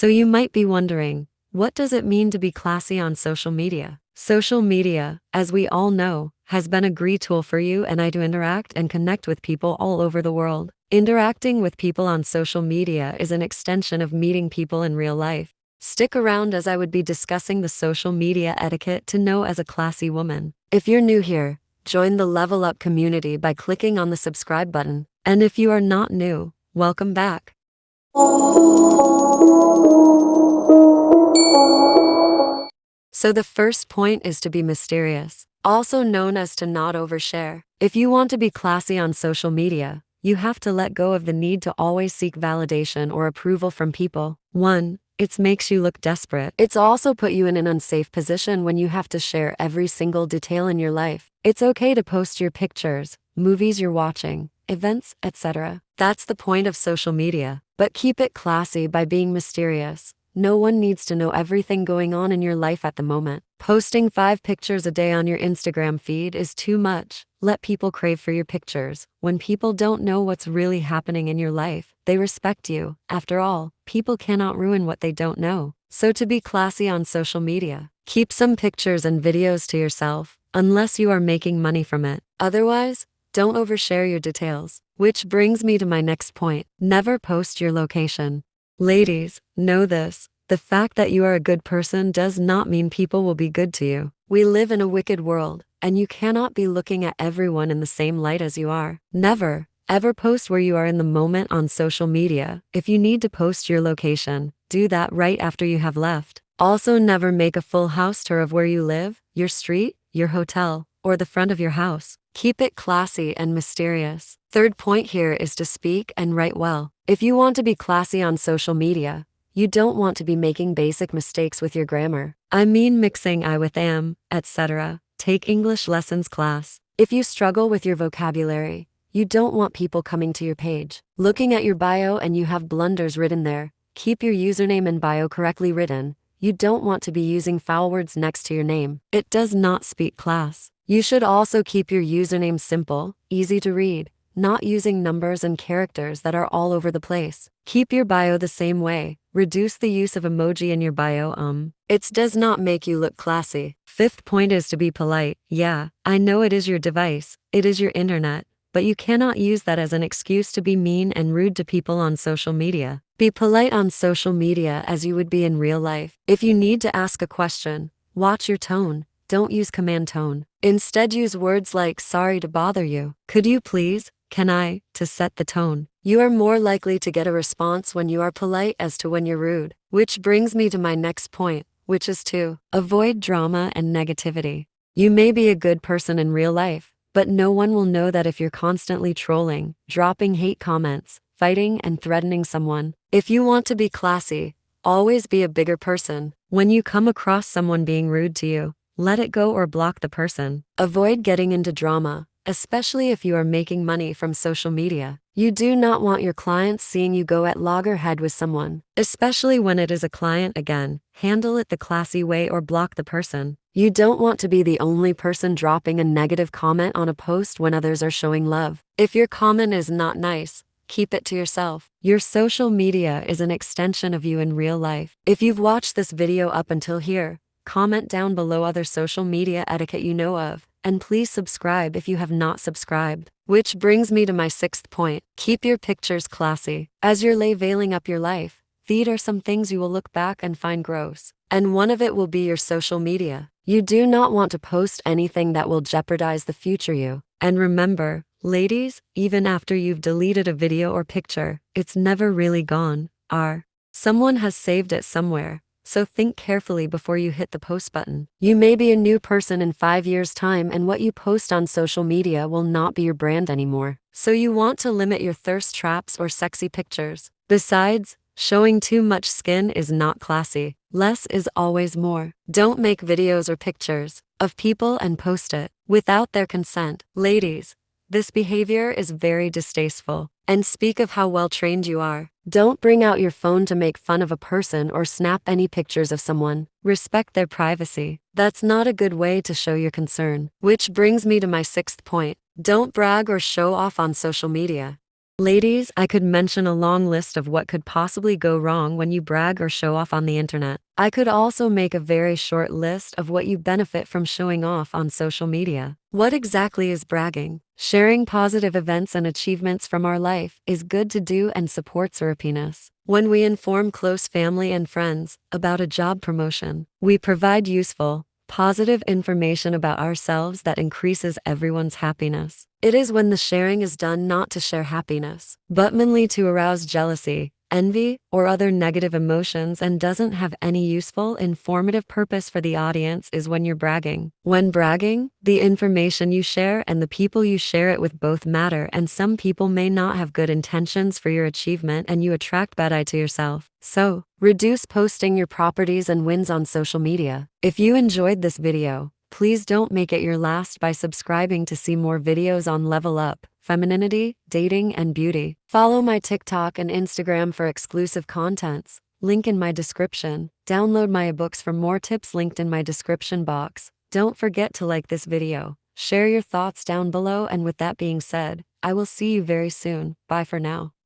So you might be wondering, what does it mean to be classy on social media? Social media, as we all know, has been a great tool for you and I to interact and connect with people all over the world. Interacting with people on social media is an extension of meeting people in real life. Stick around as I would be discussing the social media etiquette to know as a classy woman. If you're new here, join the Level Up community by clicking on the subscribe button. And if you are not new, welcome back. So the first point is to be mysterious, also known as to not overshare. If you want to be classy on social media, you have to let go of the need to always seek validation or approval from people. 1. It makes you look desperate. It's also put you in an unsafe position when you have to share every single detail in your life. It's okay to post your pictures, movies you're watching, events, etc. That's the point of social media. But keep it classy by being mysterious. No one needs to know everything going on in your life at the moment. Posting five pictures a day on your Instagram feed is too much. Let people crave for your pictures. When people don't know what's really happening in your life, they respect you. After all, people cannot ruin what they don't know. So to be classy on social media, keep some pictures and videos to yourself, unless you are making money from it. Otherwise, don't overshare your details. Which brings me to my next point. Never post your location. Ladies, know this. The fact that you are a good person does not mean people will be good to you. We live in a wicked world, and you cannot be looking at everyone in the same light as you are. Never, ever post where you are in the moment on social media. If you need to post your location, do that right after you have left. Also, never make a full house tour of where you live, your street, your hotel, or the front of your house. Keep it classy and mysterious. Third point here is to speak and write well. If you want to be classy on social media, you don't want to be making basic mistakes with your grammar. I mean mixing I with am, etc. Take English lessons class. If you struggle with your vocabulary, you don't want people coming to your page, looking at your bio and you have blunders written there. Keep your username and bio correctly written. You don't want to be using foul words next to your name. It does not speak class. You should also keep your username simple, easy to read, not using numbers and characters that are all over the place. Keep your bio the same way. Reduce the use of emoji in your bio um. It does not make you look classy. Fifth point is to be polite. Yeah, I know it is your device, it is your internet, but you cannot use that as an excuse to be mean and rude to people on social media. Be polite on social media as you would be in real life. If you need to ask a question, watch your tone. Don't use command tone. Instead use words like sorry to bother you. Could you please? can I, to set the tone. You are more likely to get a response when you are polite as to when you're rude. Which brings me to my next point, which is to avoid drama and negativity. You may be a good person in real life, but no one will know that if you're constantly trolling, dropping hate comments, fighting and threatening someone. If you want to be classy, always be a bigger person. When you come across someone being rude to you, let it go or block the person. Avoid getting into drama, especially if you are making money from social media. You do not want your clients seeing you go at loggerhead with someone, especially when it is a client again. Handle it the classy way or block the person. You don't want to be the only person dropping a negative comment on a post when others are showing love. If your comment is not nice, keep it to yourself. Your social media is an extension of you in real life. If you've watched this video up until here, comment down below other social media etiquette you know of and please subscribe if you have not subscribed. Which brings me to my sixth point. Keep your pictures classy. As you're veiling up your life, these are some things you will look back and find gross. And one of it will be your social media. You do not want to post anything that will jeopardize the future you. And remember, ladies, even after you've deleted a video or picture, it's never really gone, are. Someone has saved it somewhere, so think carefully before you hit the post button. You may be a new person in five years' time and what you post on social media will not be your brand anymore. So you want to limit your thirst traps or sexy pictures. Besides, showing too much skin is not classy. Less is always more. Don't make videos or pictures of people and post it without their consent. Ladies, this behavior is very distasteful. And speak of how well trained you are. Don't bring out your phone to make fun of a person or snap any pictures of someone. Respect their privacy. That's not a good way to show your concern. Which brings me to my sixth point. Don't brag or show off on social media. Ladies, I could mention a long list of what could possibly go wrong when you brag or show off on the internet. I could also make a very short list of what you benefit from showing off on social media. What exactly is bragging? Sharing positive events and achievements from our life is good to do and supports our happiness. When we inform close family and friends about a job promotion, we provide useful, positive information about ourselves that increases everyone's happiness. It is when the sharing is done not to share happiness, but mainly to arouse jealousy, envy, or other negative emotions and doesn't have any useful, informative purpose for the audience is when you're bragging. When bragging, the information you share and the people you share it with both matter and some people may not have good intentions for your achievement and you attract bad eye to yourself. So, reduce posting your properties and wins on social media. If you enjoyed this video, please don't make it your last by subscribing to see more videos on Level Up femininity, dating, and beauty. Follow my TikTok and Instagram for exclusive contents. Link in my description. Download my ebooks for more tips linked in my description box. Don't forget to like this video. Share your thoughts down below and with that being said, I will see you very soon. Bye for now.